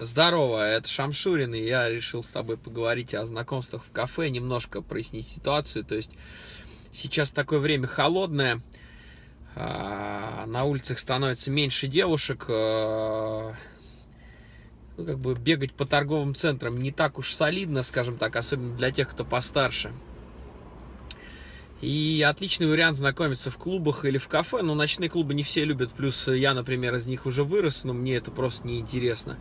Здорово, это Шамшурин, и я решил с тобой поговорить о знакомствах в кафе, немножко прояснить ситуацию. То есть сейчас такое время холодное, а, на улицах становится меньше девушек, а, ну, как бы бегать по торговым центрам не так уж солидно, скажем так, особенно для тех, кто постарше. И отличный вариант знакомиться в клубах или в кафе. Но ночные клубы не все любят. Плюс я, например, из них уже вырос, но мне это просто неинтересно. интересно.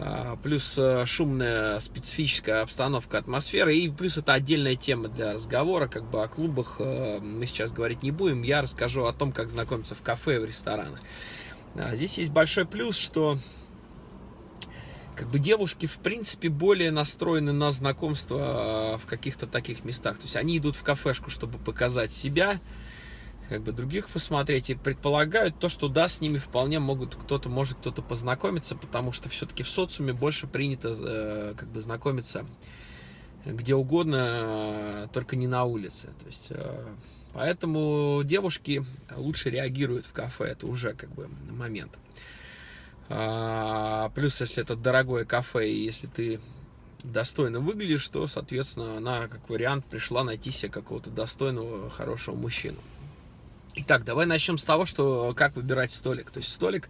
А, плюс э, шумная специфическая обстановка, атмосфера, и плюс это отдельная тема для разговора, как бы о клубах э, мы сейчас говорить не будем, я расскажу о том, как знакомиться в кафе и в ресторанах. А, здесь есть большой плюс, что как бы девушки, в принципе, более настроены на знакомство э, в каких-то таких местах. То есть они идут в кафешку, чтобы показать себя, как бы других посмотреть и предполагают то, что да, с ними вполне могут кто-то, может кто-то познакомиться, потому что все-таки в социуме больше принято э, как бы знакомиться где угодно, э, только не на улице. То есть, э, поэтому девушки лучше реагируют в кафе, это уже как бы момент. А, плюс, если это дорогое кафе, и если ты достойно выглядишь, то, соответственно, она, как вариант, пришла найти себе какого-то достойного, хорошего мужчину. Итак, давай начнем с того, что как выбирать столик. То есть столик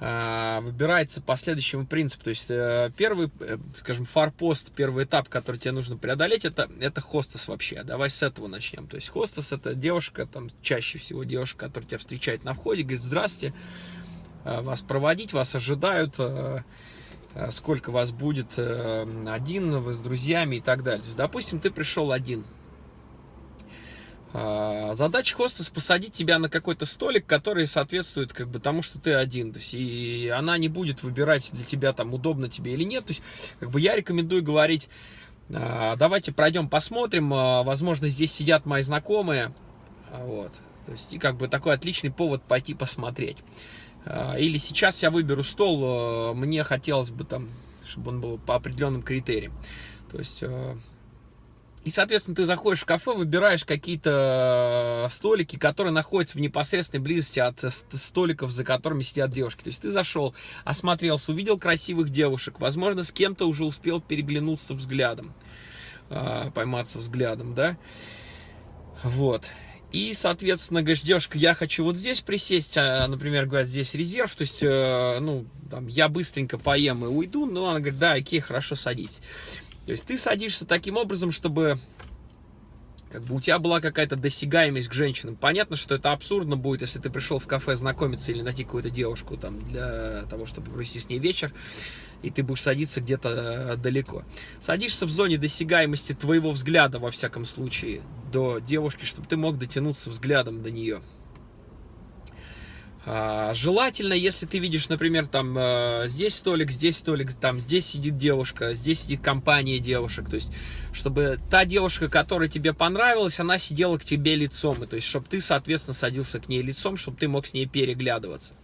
э, выбирается по следующему принципу. То есть э, первый, э, скажем, фарпост, первый этап, который тебе нужно преодолеть, это, это хостес вообще. Давай с этого начнем. То есть хостес это девушка, там чаще всего девушка, которая тебя встречает на входе, говорит, здрасте, э, вас проводить, вас ожидают, э, э сколько вас будет э, один, вы с друзьями и так далее. То есть, допустим, ты пришел один, задача хостес посадить тебя на какой-то столик, который соответствует как бы тому, что ты один. То есть, и она не будет выбирать для тебя, там, удобно тебе или нет. То есть, как бы я рекомендую говорить, а, давайте пройдем, посмотрим. А, возможно, здесь сидят мои знакомые. Вот. То есть, и как бы такой отличный повод пойти посмотреть. Или сейчас я выберу стол, мне хотелось бы там, чтобы он был по определенным критериям. То есть и, соответственно, ты заходишь в кафе, выбираешь какие-то э, столики, которые находятся в непосредственной близости от э, столиков, за которыми сидят девушки. То есть ты зашел, осмотрелся, увидел красивых девушек, возможно, с кем-то уже успел переглянуться взглядом, э, пойматься взглядом, да? Вот. И, соответственно, говоришь, девушка, я хочу вот здесь присесть, а, например, говорят, здесь резерв, то есть, ну, там, я быстренько поем и уйду, но она говорит, да, окей, хорошо, садитесь. То есть ты садишься таким образом, чтобы как бы у тебя была какая-то досягаемость к женщинам. Понятно, что это абсурдно будет, если ты пришел в кафе знакомиться или найти какую-то девушку там для того, чтобы провести с ней вечер, и ты будешь садиться где-то э, далеко. Садишься в зоне досягаемости твоего взгляда, во всяком случае, до девушки, чтобы ты мог дотянуться взглядом до нее. А, желательно, если ты видишь, например, там э, здесь столик, здесь столик, там здесь сидит девушка, здесь сидит компания девушек, то есть, чтобы та девушка, которая тебе понравилась, она сидела к тебе лицом, то есть, чтобы ты, соответственно, садился к ней лицом, чтобы ты мог с ней переглядываться.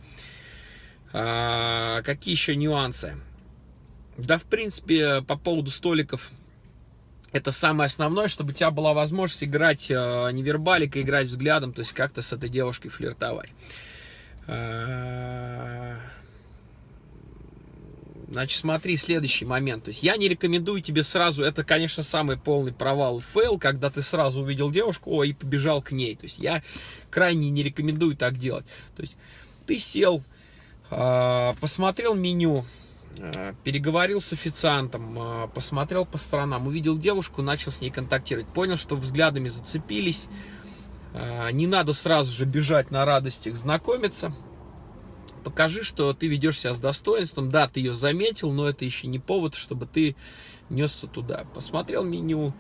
А, какие еще нюансы? Да, в принципе, по поводу столиков, это самое основное, чтобы у тебя была возможность играть э, невербалика, играть взглядом, то есть как-то с этой девушкой флиртовать. Э, значит, смотри, следующий момент. То есть я не рекомендую тебе сразу, это, конечно, самый полный провал fail, когда ты сразу увидел девушку, о, и побежал к ней. То есть я крайне не рекомендую так делать. То есть ты сел, э, посмотрел меню, э, переговорил с официантом, посмотрел по сторонам, увидел девушку, начал с ней контактировать, понял, что взглядами зацепились, не надо сразу же бежать на радостях знакомиться. Покажи, что ты ведешь себя с достоинством. Да, ты ее заметил, но это еще не повод, чтобы ты несся туда. Посмотрел меню,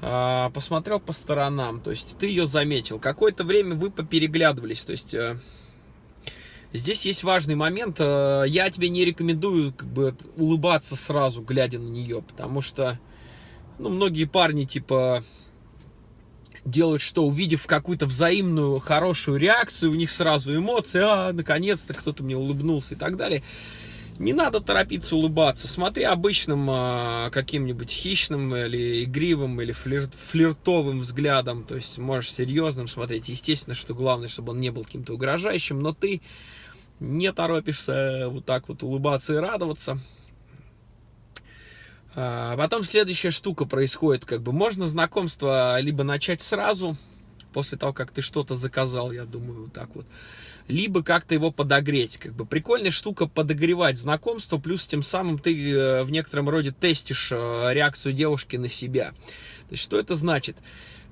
а, посмотрел по сторонам. То есть ты ее заметил. Какое-то время вы попереглядывались. То есть э, здесь есть важный момент. Э, я тебе не рекомендую как бы улыбаться сразу, глядя на нее. Потому что ну, многие парни типа делают что? Увидев какую-то взаимную хорошую реакцию, у них сразу эмоции, а, наконец-то кто-то мне улыбнулся и так далее. Не надо торопиться улыбаться. Смотри обычным а, каким-нибудь хищным или игривым, или флир, флиртовым взглядом. То есть можешь серьезным смотреть. Естественно, что главное, чтобы он не был каким-то угрожающим, но ты не торопишься вот так вот улыбаться и радоваться. А потом следующая штука происходит, как бы можно знакомство либо начать сразу, после того, как ты что-то заказал, я думаю, так вот, либо как-то его подогреть. Как бы прикольная штука подогревать знакомство, плюс тем самым ты э, в некотором роде тестишь э, реакцию девушки на себя. То есть что это значит?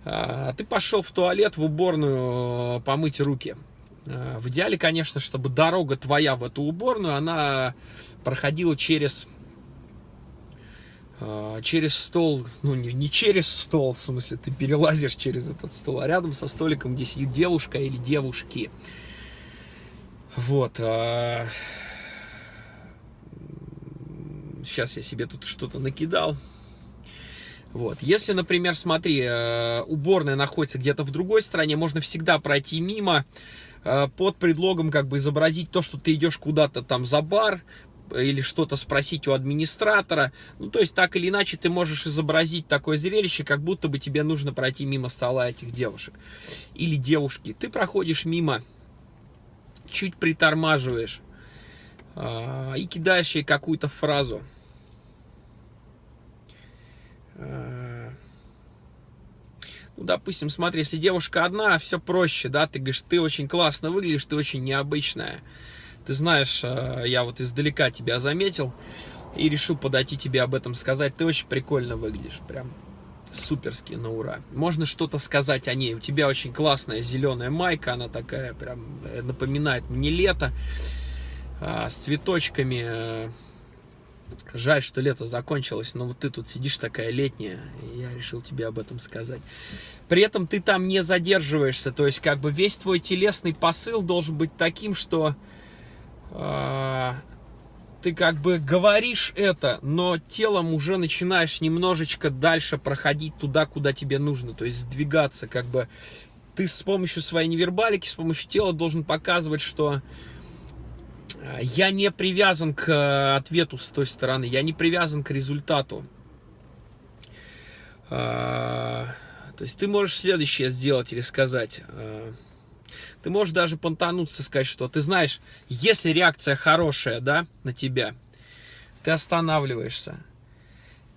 А, ты пошел в туалет, в уборную э, помыть руки. В идеале, конечно, чтобы дорога твоя в эту уборную, она проходила через через стол, ну не, не через стол, в смысле ты перелазишь через этот стол, а рядом со столиком, где сидит девушка или девушки. Вот. А... Сейчас я себе тут что-то накидал. Вот. Если, например, смотри, э, уборная находится где-то в другой стране, можно всегда пройти мимо э, под предлогом как бы изобразить то, что ты идешь куда-то там за бар, или что-то спросить у администратора. Ну, то есть, так или иначе, ты можешь изобразить такое зрелище, как будто бы тебе нужно пройти мимо стола этих девушек. Или девушки. Ты проходишь мимо чуть притормаживаешь а, и кидаешь ей какую-то фразу. А, ну, допустим, смотри, если девушка одна, все проще, да, ты говоришь, ты очень классно выглядишь, ты очень необычная. Ты знаешь, а, я вот издалека тебя заметил и решил подойти тебе об этом сказать. Ты очень прикольно выглядишь, прям суперски на ура. Можно что-то сказать о ней. У тебя очень классная зеленая майка, она такая прям э, напоминает мне лето. А, с цветочками. Жаль, что лето закончилось, но вот ты тут сидишь такая летняя, и я решил тебе об этом сказать. При этом ты там не задерживаешься, то есть как бы весь твой телесный посыл должен быть таким, что э, ты как бы говоришь это, но телом уже начинаешь немножечко дальше проходить туда, куда тебе нужно, то есть сдвигаться, как бы ты с помощью своей невербалики, с помощью тела должен показывать, что э, я не привязан к э, ответу с той стороны, я не привязан к результату. А, то есть ты можешь следующее сделать или сказать. Ты можешь даже понтануться, сказать, что ты знаешь, если реакция хорошая, да, на тебя, ты останавливаешься.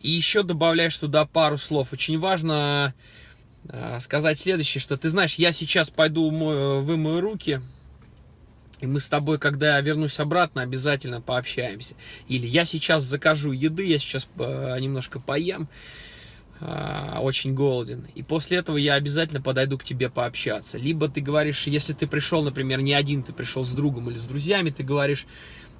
И еще добавляешь туда пару слов. Очень важно э, сказать следующее, что ты знаешь, я сейчас пойду умою, вымою руки, и мы с тобой, когда я вернусь обратно, обязательно пообщаемся. Или я сейчас закажу еды, я сейчас э, немножко поем, а, очень голоден. И после этого я обязательно подойду к тебе пообщаться. Либо ты говоришь, если ты пришел, например, не один, ты пришел с другом или с друзьями, ты говоришь,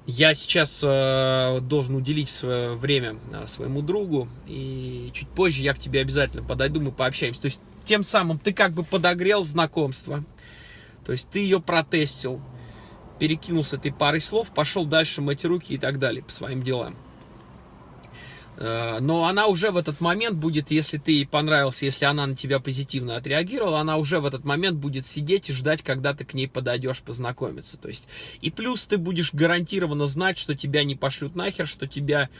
я сейчас э, должен уделить свое время э, своему другу, и чуть позже я к тебе обязательно подойду, мы пообщаемся. То есть тем самым ты как бы подогрел знакомство, то есть ты ее протестил, перекинул с этой парой слов, пошел дальше мыть руки и так далее по своим делам. Э, но она уже в этот момент будет, если ты ей понравился, если она на тебя позитивно отреагировала, она уже в этот момент будет сидеть и ждать, когда ты к ней подойдешь познакомиться. То есть, и плюс ты будешь гарантированно знать, что тебя не пошлют нахер, что тебя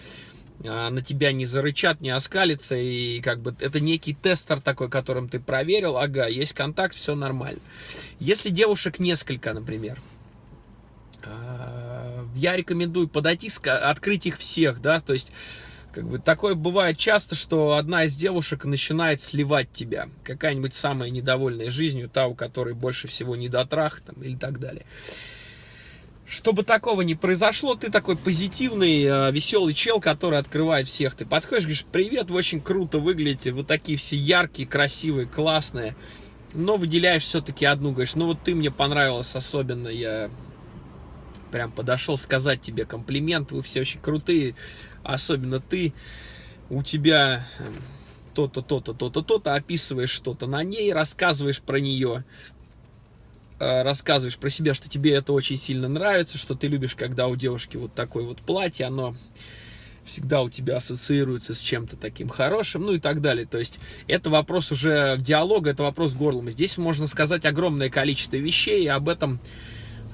э, на тебя не зарычат, не оскалится, и как бы это некий тестер такой, которым ты проверил, ага, есть контакт, все нормально. Если девушек несколько, например, э, я рекомендую подойти, открыть их всех, да, то есть как бы такое бывает часто, что одна из девушек начинает сливать тебя. Какая-нибудь самая недовольная жизнью, та, у которой больше всего недотрах там, или так далее. Чтобы такого не произошло, ты такой позитивный, э, веселый чел, который открывает всех. Ты подходишь, говоришь, привет, вы очень круто выглядите, вы такие все яркие, красивые, классные. Но выделяешь все-таки одну, говоришь, ну вот ты мне понравилась особенно, я прям подошел сказать тебе комплимент, вы все очень крутые, особенно ты, у тебя эм, то-то, то-то, то-то, то-то, описываешь что-то на ней, рассказываешь про нее, э, рассказываешь про себя, что тебе это очень сильно нравится, что ты любишь, когда у девушки вот такое вот платье, оно всегда у тебя ассоциируется с чем-то таким хорошим, ну и так далее. То есть это вопрос уже диалога, это вопрос горлом. Здесь можно сказать огромное количество вещей, и об этом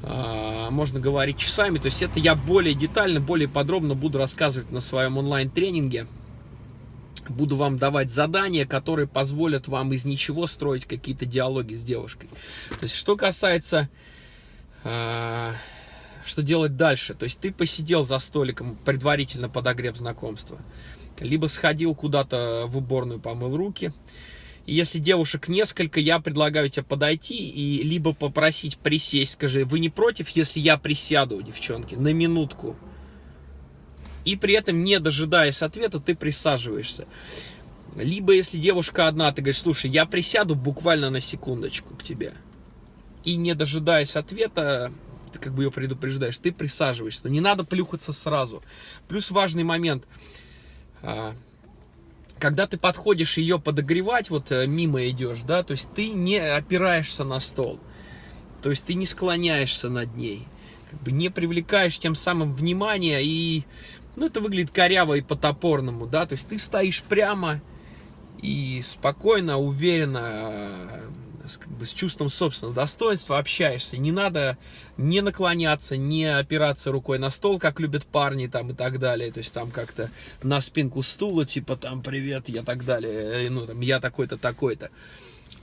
можно говорить часами. То есть это я более детально, более подробно буду рассказывать на своем онлайн-тренинге. Буду вам давать задания, которые позволят вам из ничего строить какие-то диалоги с девушкой. То есть что касается э, что делать дальше. То есть ты посидел за столиком, предварительно подогрев знакомства. Либо сходил куда-то в уборную, помыл руки. Если девушек несколько, я предлагаю тебе подойти и либо попросить присесть. Скажи, вы не против, если я присяду, девчонки, на минутку? И при этом, не дожидаясь ответа, ты присаживаешься. Либо, если девушка одна, ты говоришь, слушай, я присяду буквально на секундочку к тебе. И не дожидаясь ответа, ты как бы ее предупреждаешь, ты присаживаешься. Но не надо плюхаться сразу. Плюс важный момент. Когда ты подходишь ее подогревать, вот э, мимо идешь, да, то есть ты не опираешься на стол. То есть ты не склоняешься над ней. Как бы не привлекаешь тем самым внимание и ну, это выглядит коряво и по-топорному, да, то есть ты стоишь прямо и спокойно, уверенно, с чувством собственного достоинства общаешься. Не надо не наклоняться, не опираться рукой на стол, как любят парни там и так далее. То есть там как-то на спинку стула, типа там привет, я так далее, ну там я такой-то, такой-то.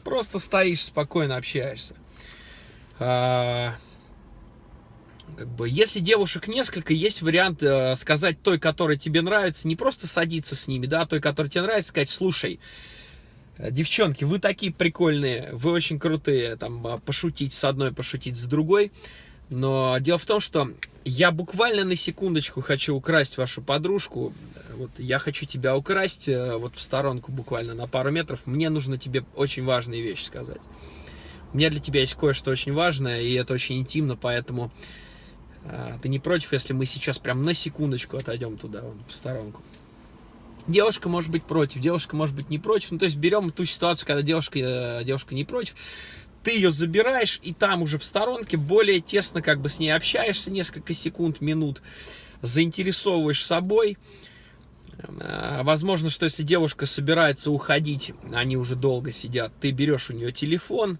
Просто стоишь, спокойно общаешься. А, как бы, если девушек несколько, есть вариант э, сказать той, которая тебе нравится, не просто садиться с ними, да, а той, которая тебе нравится, сказать, слушай, э, девчонки, вы такие прикольные, вы очень крутые, там, а, пошутить с одной, пошутить с другой, но дело в том, что я буквально на секундочку хочу украсть вашу подружку, вот я хочу тебя украсть, э, вот в сторонку буквально на пару метров, мне нужно тебе очень важные вещи сказать. У меня для тебя есть кое-что очень важное, и это очень интимно, поэтому а, ты не против, если мы сейчас прям на секундочку отойдем туда, вон, в сторонку? Девушка может быть против, девушка может быть не против. Ну, то есть берем ту ситуацию, когда девушка, э, девушка не против. Ты ее забираешь, и там уже в сторонке более тесно как бы с ней общаешься несколько секунд, минут, заинтересовываешь собой. А, возможно, что если девушка собирается уходить, они уже долго сидят, ты берешь у нее телефон,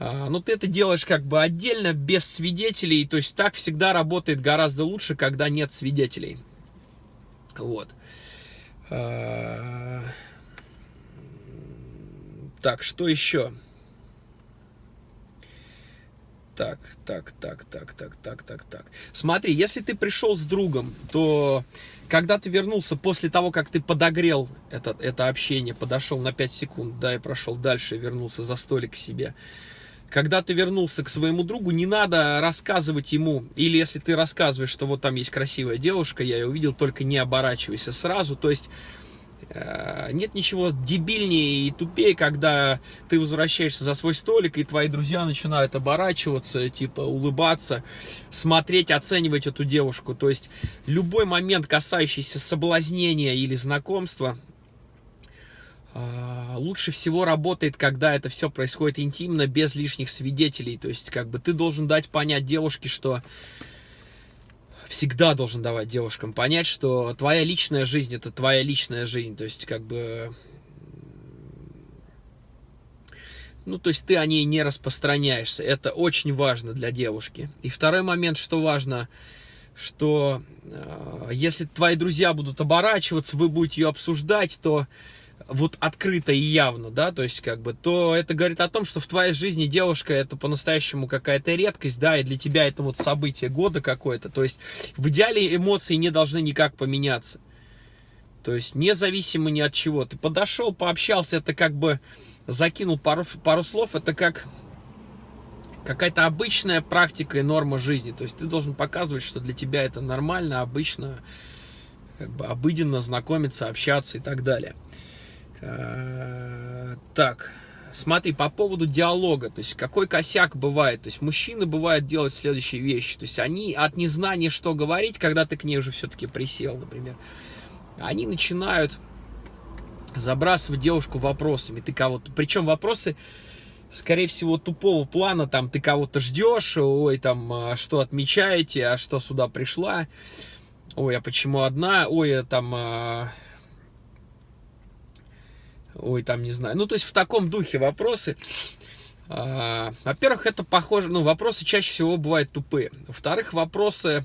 а, но ты это делаешь как бы отдельно, без свидетелей. То есть так всегда работает гораздо лучше, когда нет свидетелей. Вот. А, так, что еще? Так, так, так, так, так, так, так, так. Смотри, если ты пришел с другом, то когда ты вернулся после того, как ты подогрел это, это общение, подошел на 5 секунд, да, и прошел дальше, вернулся за столик к себе, когда ты вернулся к своему другу, не надо рассказывать ему, или если ты рассказываешь, что вот там есть красивая девушка, я ее увидел, только не оборачивайся сразу, то есть э, нет ничего дебильнее и тупее, когда ты возвращаешься за свой столик, и твои друзья начинают оборачиваться, типа улыбаться, смотреть, оценивать эту девушку. То есть любой момент, касающийся соблазнения или знакомства, лучше всего работает, когда это все происходит интимно, без лишних свидетелей. То есть, как бы ты должен дать понять девушке, что всегда должен давать девушкам понять, что твоя личная жизнь это твоя личная жизнь. То есть, как бы. Ну, то есть ты о ней не распространяешься. Это очень важно для девушки. И второй момент, что важно, что э, если твои друзья будут оборачиваться, вы будете ее обсуждать, то вот открыто и явно, да, то есть как бы, то это говорит о том, что в твоей жизни девушка это по-настоящему какая-то редкость, да, и для тебя это вот событие года какое-то, то есть в идеале эмоции не должны никак поменяться, то есть независимо ни от чего, ты подошел, пообщался, это как бы закинул пару, пару слов, это как какая-то обычная практика и норма жизни, то есть ты должен показывать, что для тебя это нормально, обычно, как бы обыденно знакомиться, общаться и так далее. Э, так, смотри, по поводу диалога, то есть какой косяк бывает, то есть мужчины бывают делать следующие вещи, то есть они от незнания, что говорить, когда ты к ней уже все-таки присел, например, они начинают забрасывать девушку вопросами, ты кого-то, причем вопросы, скорее всего, тупого плана, там, ты кого-то ждешь, ой, там, а что отмечаете, а что сюда пришла, ой, а почему одна, ой, а там, а, ой, там, не знаю. Ну, то есть в таком духе вопросы. А, во-первых, это похоже, ну, вопросы чаще всего бывают тупые. Во-вторых, вопросы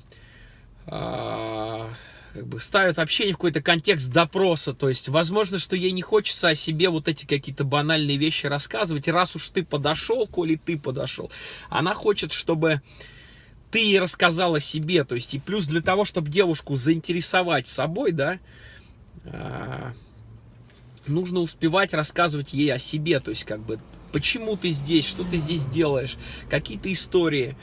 а, как бы ставят общение в какой-то контекст допроса. То есть, возможно, что ей не хочется о себе вот эти какие-то банальные вещи рассказывать. Раз уж ты подошел, коли ты подошел, она хочет, чтобы ты ей рассказал о себе, то есть и плюс для того, чтобы девушку заинтересовать собой, да, а, нужно успевать рассказывать ей о себе, то есть как бы почему ты здесь, что ты здесь делаешь, какие-то истории.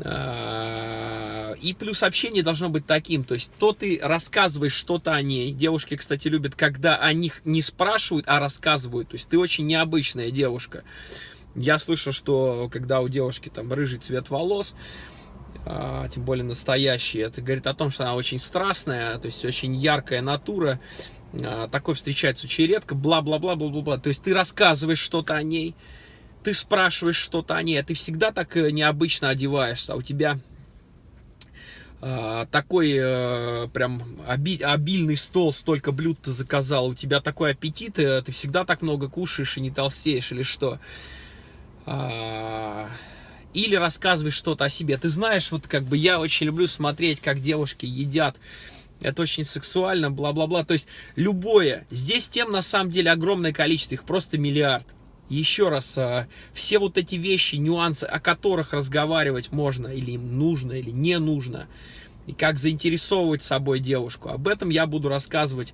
А, и плюс общение должно быть таким, то есть то ты рассказываешь что-то о ней. Девушки, кстати, любят, когда о них не спрашивают, а рассказывают. То есть ты очень необычная девушка. Я слышал, что когда у девушки там рыжий цвет волос, а, тем более настоящий, это говорит о том, что она очень страстная, то есть очень яркая натура, такой встречается очень редко, бла-бла-бла-бла-бла-бла. То есть ты рассказываешь что-то о ней, ты спрашиваешь что-то о ней, а ты всегда так э, необычно одеваешься, а у тебя э, такой э, прям оби обильный стол, столько блюд ты заказал, у тебя такой аппетит, э, ты всегда так много кушаешь и не толстеешь или что. А, или рассказываешь что-то о себе. Ты знаешь, вот как бы я очень люблю смотреть, как девушки едят. Это очень сексуально, бла-бла-бла. То есть любое. Здесь тем на самом деле огромное количество, их просто миллиард. Еще раз, а, все вот эти вещи, нюансы, о которых разговаривать можно, или им нужно, или не нужно, и как заинтересовывать собой девушку, об этом я буду рассказывать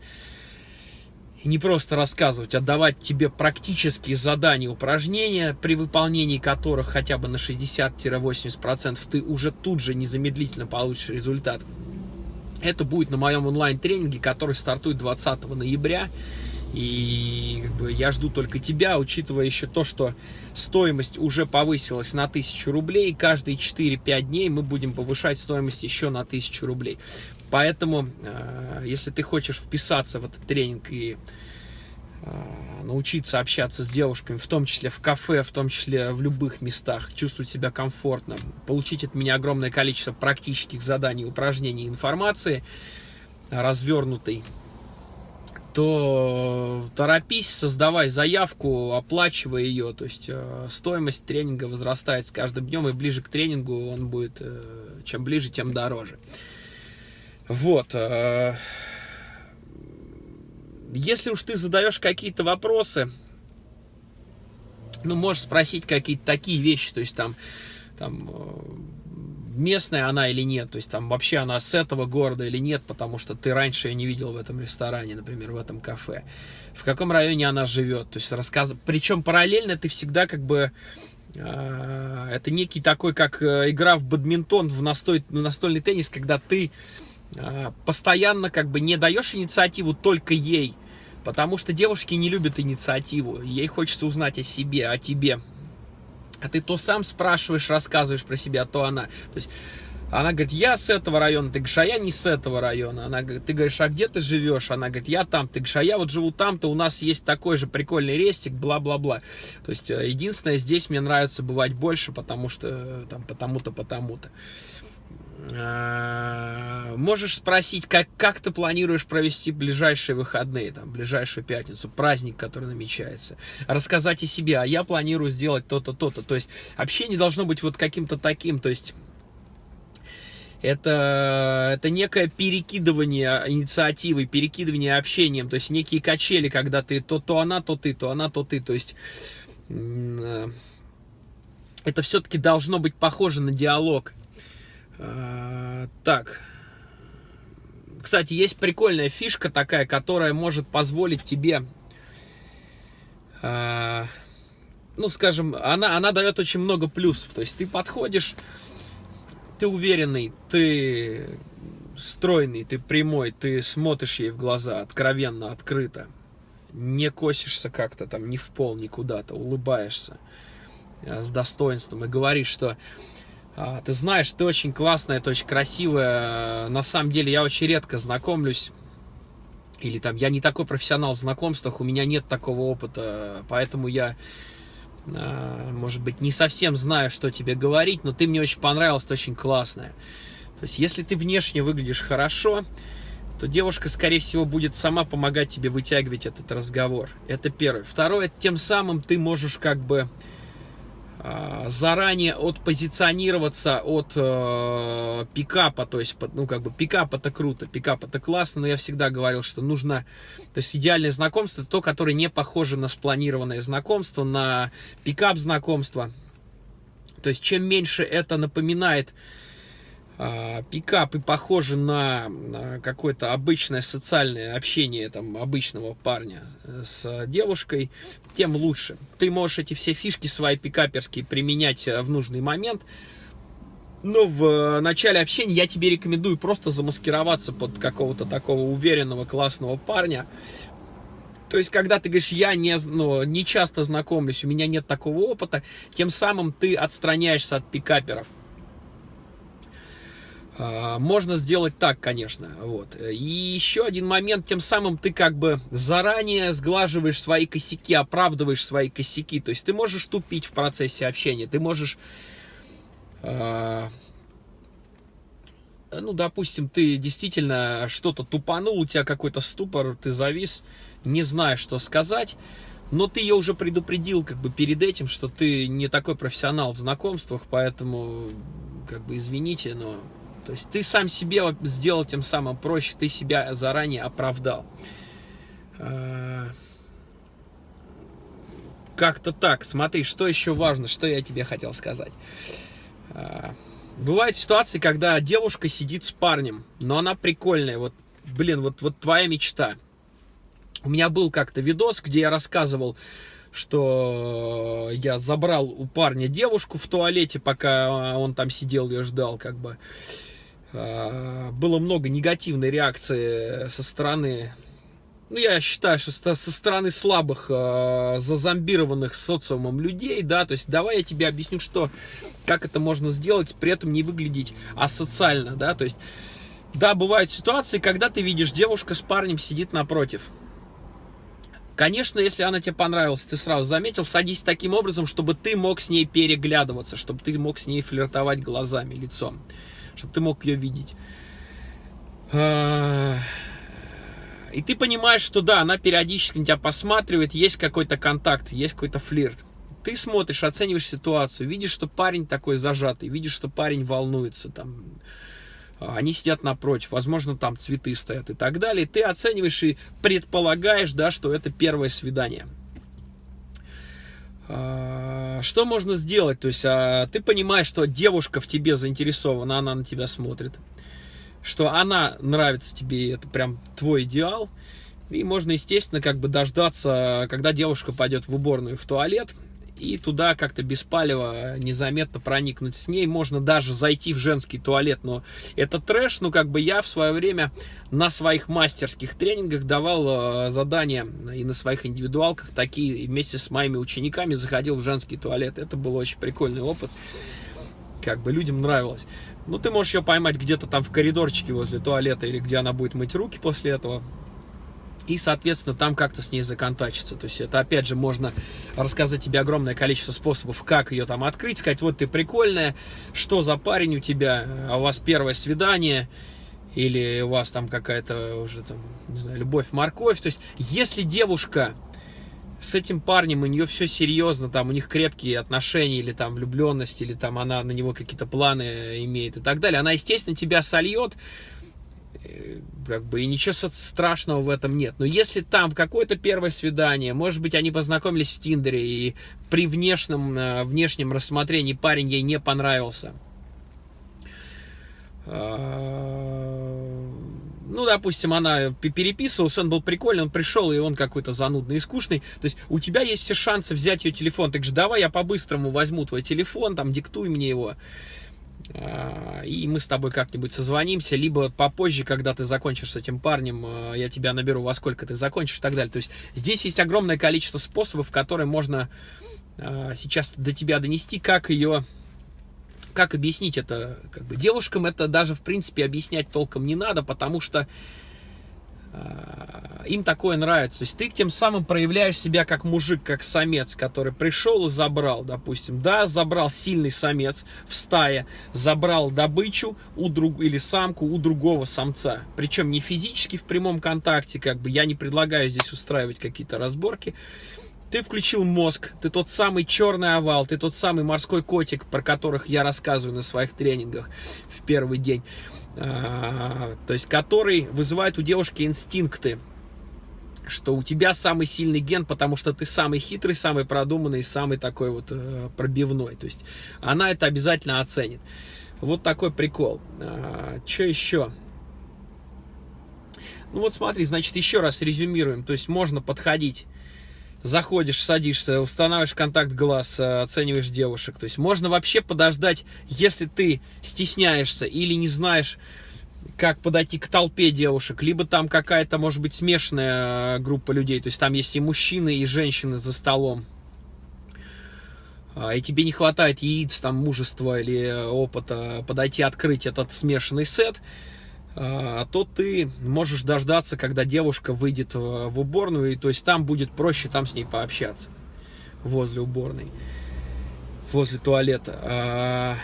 и не просто рассказывать, а давать тебе практические задания, упражнения, при выполнении которых хотя бы на 60-80% ты уже тут же незамедлительно получишь результат. Это будет на моем онлайн-тренинге, который стартует 20 ноября. И как бы, я жду только тебя, учитывая еще то, что стоимость уже повысилась на 1000 рублей. Каждые 4-5 дней мы будем повышать стоимость еще на 1000 рублей. Поэтому, э, если ты хочешь вписаться в этот тренинг и научиться общаться с девушками, в том числе в кафе, в том числе в любых местах, чувствовать себя комфортно, получить от меня огромное количество практических заданий, упражнений, информации развернутой, то торопись, создавай заявку, оплачивай ее. То есть э, стоимость тренинга возрастает с каждым днем, и ближе к тренингу он будет, чем ближе, тем дороже. Вот. Э, если уж ты задаешь какие-то вопросы, ну, можешь спросить какие-то такие вещи, то есть там, там э, местная она или нет, то есть там вообще она с этого города или нет, потому что ты раньше ее не видел в этом ресторане, например, в этом кафе. В каком районе она живет, то есть рассказ... Причем параллельно ты всегда как бы э, это некий такой, как игра в бадминтон, в настой... настольный теннис, когда ты а, постоянно как бы не даешь инициативу только ей, потому что девушки не любят инициативу, ей хочется узнать о себе, о тебе. А ты то сам спрашиваешь, рассказываешь про себя, то она. То есть она говорит, я с этого района, ты говоришь, а я не с этого района. Она говорит, ты говоришь, а где ты живешь? Она говорит, я там. Ты говоришь, а я вот живу там-то, у нас есть такой же прикольный рестик, бла-бла-бла. То есть э, единственное, здесь мне нравится бывать больше, потому что э, там потому-то, потому-то. Можешь спросить, как, как ты планируешь провести ближайшие выходные, там, ближайшую пятницу, праздник, который намечается. Рассказать о себе, а я планирую сделать то-то, то-то. То есть общение должно быть вот каким-то таким, то есть это, это некое перекидывание инициативы, перекидывание общением, то есть некие качели, когда ты то, то она, то ты, то она, то ты, то есть э, это все-таки должно быть похоже на диалог. А, так. Кстати, есть прикольная фишка такая, которая может позволить тебе, э, ну, скажем, она, она дает очень много плюсов. То есть ты подходишь, ты уверенный, ты стройный, ты прямой, ты смотришь ей в глаза откровенно, открыто. Не косишься как-то там, не в пол, никуда-то, улыбаешься э, с достоинством и говоришь, что ты знаешь, ты очень классная, ты очень красивая. На самом деле я очень редко знакомлюсь. Или там, я не такой профессионал в знакомствах, у меня нет такого опыта, поэтому я, а, может быть, не совсем знаю, что тебе говорить, но ты мне очень понравилась, ты очень классная. То есть, если ты внешне выглядишь хорошо, то девушка, скорее всего, будет сама помогать тебе вытягивать этот разговор. Это первое. Второе, тем самым ты можешь как бы а, заранее отпозиционироваться от э, пикапа, то есть, ну, как бы, пикап это круто, пикап это классно, но я всегда говорил, что нужно, то есть, идеальное знакомство, то, которое не похоже на спланированное знакомство, на пикап знакомство, то есть, чем меньше это напоминает э, пикапы похожи на, какое-то обычное социальное общение там, обычного парня с девушкой, тем лучше. Ты можешь эти все фишки свои пикаперские применять в нужный момент, но в начале общения я тебе рекомендую просто замаскироваться под какого-то такого уверенного, классного парня, то есть, когда ты говоришь, я не, ну, не часто знакомлюсь, у меня нет такого опыта, тем самым ты отстраняешься от пикаперов. А, можно сделать так, конечно. Вот. И еще один момент, тем самым ты как бы заранее сглаживаешь свои косяки, оправдываешь свои косяки. То есть ты можешь тупить в процессе общения, ты можешь а, ну, допустим, ты действительно что-то тупанул, у тебя какой-то ступор, ты завис, не знаешь, что сказать, но ты ее уже предупредил как бы перед этим, что ты не такой профессионал в знакомствах, поэтому, как бы, извините, но... То есть ты сам себе сделал тем самым проще, ты себя заранее оправдал. А, как-то так. Смотри, что еще важно, что я тебе хотел сказать. А, Бывают ситуации, когда девушка сидит с парнем, но она прикольная. Вот, блин, вот, вот твоя мечта. У меня был как-то видос, где я рассказывал, что я забрал у парня девушку в туалете, пока он там сидел, ее ждал, как бы. А, было много негативной реакции со стороны ну, я считаю, что со стороны слабых, э, зазомбированных социумом людей, да, то есть давай я тебе объясню, что, как это можно сделать, при этом не выглядеть асоциально, да, то есть, да, бывают ситуации, когда ты видишь, девушка с парнем сидит напротив. Конечно, если она тебе понравилась, ты сразу заметил, садись таким образом, чтобы ты мог с ней переглядываться, чтобы ты мог с ней флиртовать глазами, лицом, чтобы ты мог ее видеть. И ты понимаешь, что да, она периодически на тебя посматривает, есть какой-то контакт, есть какой-то флирт. Ты смотришь, оцениваешь ситуацию, видишь, что парень такой зажатый, видишь, что парень волнуется, там, а, они сидят напротив, возможно, там цветы стоят и так далее. Ты оцениваешь и предполагаешь, да, что это первое свидание. А, что можно сделать? То есть а, ты понимаешь, что девушка в тебе заинтересована, она на тебя смотрит что она нравится тебе, это прям твой идеал. И можно, естественно, как бы дождаться, когда девушка пойдет в уборную, в туалет, и туда как-то без палева незаметно проникнуть с ней. Можно даже зайти в женский туалет, но это трэш. Ну, как бы я в свое время на своих мастерских тренингах давал э, задания и на своих индивидуалках такие, вместе с моими учениками заходил в женский туалет. Это был очень прикольный опыт. Как бы людям нравилось. Ну, ты можешь ее поймать где-то там в коридорчике возле туалета, или где она будет мыть руки после этого. И, соответственно, там как-то с ней законтачиться. То есть это, опять же, можно рассказать тебе огромное количество способов, как ее там открыть, сказать, вот ты прикольная, что за парень у тебя, а у вас первое свидание, или у вас там какая-то уже там, не знаю, любовь-морковь. То есть, если девушка с этим парнем, у нее все серьезно, там у них крепкие отношения, или там влюбленность, или там она на него какие-то планы имеет и так далее, она, естественно, тебя сольет, как бы и ничего страшного в этом нет. Но если там какое-то первое свидание, может быть, они познакомились в Тиндере, и при внешнем, э, внешнем рассмотрении парень ей не понравился, а, ну, допустим, она переписывалась, он был прикольный, он пришел, и он какой-то занудный и скучный. То есть у тебя есть все шансы взять ее телефон. Так же давай я по-быстрому возьму твой телефон, там, диктуй мне его. А, и мы с тобой как-нибудь созвонимся, либо попозже, когда ты закончишь с этим парнем, а, я тебя наберу, во сколько ты закончишь и так далее. То есть здесь есть огромное количество способов, которые можно а, сейчас до тебя донести, как ее как объяснить это? Как бы девушкам это даже, в принципе, объяснять толком не надо, потому что им такое нравится. То есть ты тем самым проявляешь себя как мужик, как самец, который пришел и забрал, допустим. Да, забрал сильный самец в стае, забрал добычу у друг, или самку у другого самца. Причем не физически в прямом контакте, как бы я не предлагаю здесь устраивать какие-то разборки. Ты включил мозг, ты тот самый черный овал, ты тот самый морской котик, про которых я рассказываю на своих тренингах в первый день. А, то есть, который вызывает у девушки инстинкты, что у тебя самый сильный ген, потому что ты самый хитрый, самый продуманный, самый такой вот э, пробивной. То есть, она это обязательно оценит. Вот такой прикол. А, что еще? Ну вот смотри, значит, еще раз резюмируем. То есть можно подходить, заходишь, садишься, устанавливаешь контакт глаз, э, оцениваешь девушек. То есть можно вообще подождать, если ты стесняешься или не знаешь, как подойти к толпе девушек, либо там какая-то, может быть, смешанная э, группа людей, то есть там есть и мужчины, и женщины за столом, а, и тебе не хватает яиц, там, мужества или опыта подойти открыть этот смешанный сет, то ты можешь дождаться, когда девушка выйдет в уборную, и то есть там будет проще там с ней пообщаться возле уборной, возле туалета. А,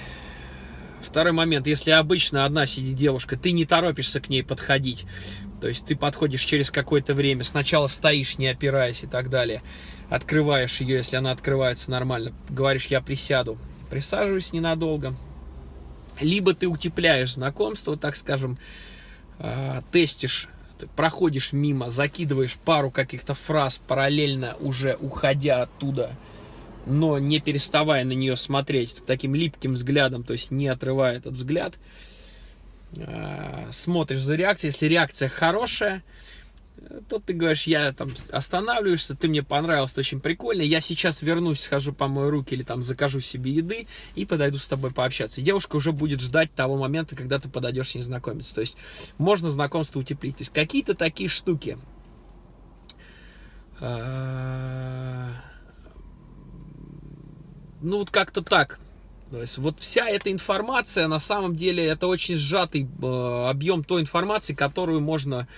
второй момент, если обычно одна сидит девушка, ты не торопишься к ней подходить, то есть ты подходишь через какое-то время, сначала стоишь, не опираясь и так далее, открываешь ее, если она открывается нормально, говоришь, я присяду, присаживаюсь ненадолго, либо ты утепляешь знакомство, так скажем, э, тестишь, проходишь мимо, закидываешь пару каких-то фраз параллельно уже уходя оттуда, но не переставая на нее смотреть таким липким взглядом, то есть не отрывая этот взгляд, э, смотришь за реакцией, если реакция хорошая, то ты говоришь, я там останавливаешься, ты мне понравился, очень прикольно, я сейчас вернусь, схожу помою руки или там закажу себе еды и подойду с тобой пообщаться. Девушка уже будет ждать того момента, когда ты подойдешь с ней знакомиться. То есть можно знакомство утеплить. То есть какие-то такие штуки. А, ну вот как-то так. То есть вот вся эта информация, на самом деле, это очень сжатый э, объем той информации, которую можно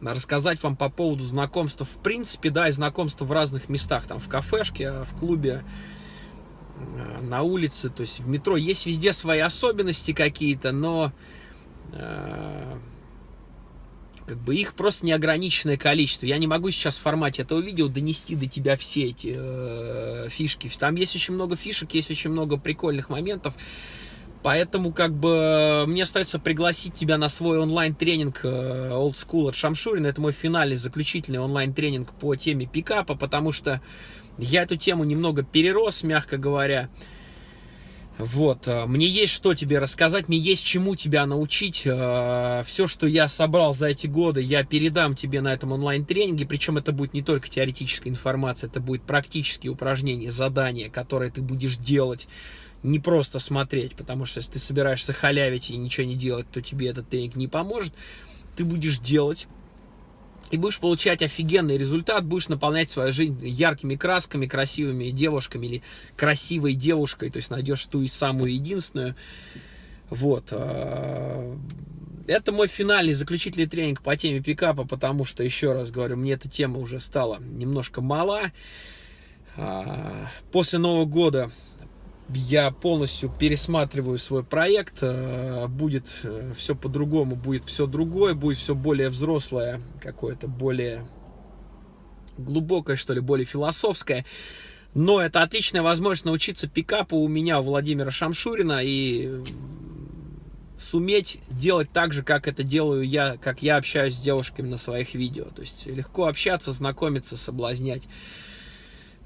рассказать вам по поводу знакомства в принципе, да, и знакомства в разных местах, там в кафешке, в клубе, э, на улице, то есть в метро. Есть везде свои особенности какие-то, но э, как бы их просто неограниченное количество. Я не могу сейчас в формате этого видео донести до тебя все эти э, фишки. Там есть очень много фишек, есть очень много прикольных моментов. Поэтому как бы мне остается пригласить тебя на свой онлайн-тренинг э, Old School от Шамшурина. Это мой финальный, заключительный онлайн-тренинг по теме пикапа, потому что я эту тему немного перерос, мягко говоря. Вот, э, мне есть что тебе рассказать, мне есть чему тебя научить. Э, Все, что я собрал за эти годы, я передам тебе на этом онлайн-тренинге. Причем это будет не только теоретическая информация, это будет практические упражнения, задания, которые ты будешь делать не просто смотреть, потому что если ты собираешься халявить и ничего не делать, то тебе этот тренинг не поможет. Ты будешь делать и будешь получать офигенный результат, будешь наполнять свою жизнь яркими красками, красивыми девушками или красивой девушкой, то есть найдешь ту и самую единственную. Вот. А, это мой финальный, заключительный тренинг по теме пикапа, потому что, еще раз говорю, мне эта тема уже стала немножко мала. А, после Нового года я полностью пересматриваю свой проект, э, будет э, все по-другому, будет все другое, будет все более взрослое, какое-то более глубокое, что ли, более философское. Но это отличная возможность научиться пикапу у меня, у Владимира Шамшурина, и суметь делать так же, как это делаю я, как я общаюсь с девушками на своих видео. То есть легко общаться, знакомиться, соблазнять.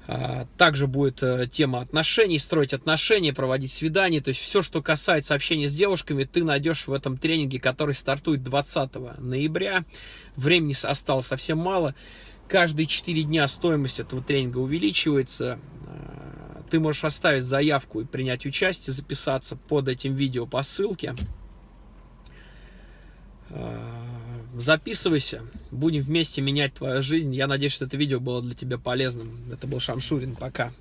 А, также будет э, тема отношений, строить отношения, проводить свидания. То есть все, что касается общения с девушками, ты найдешь в этом тренинге, который стартует 20 ноября. Времени осталось совсем мало. Каждые 4 дня стоимость этого тренинга увеличивается. А, ты можешь оставить заявку и принять участие, записаться под этим видео по ссылке. Записывайся, будем вместе менять твою жизнь. Я надеюсь, что это видео было для тебя полезным. Это был Шамшурин, пока.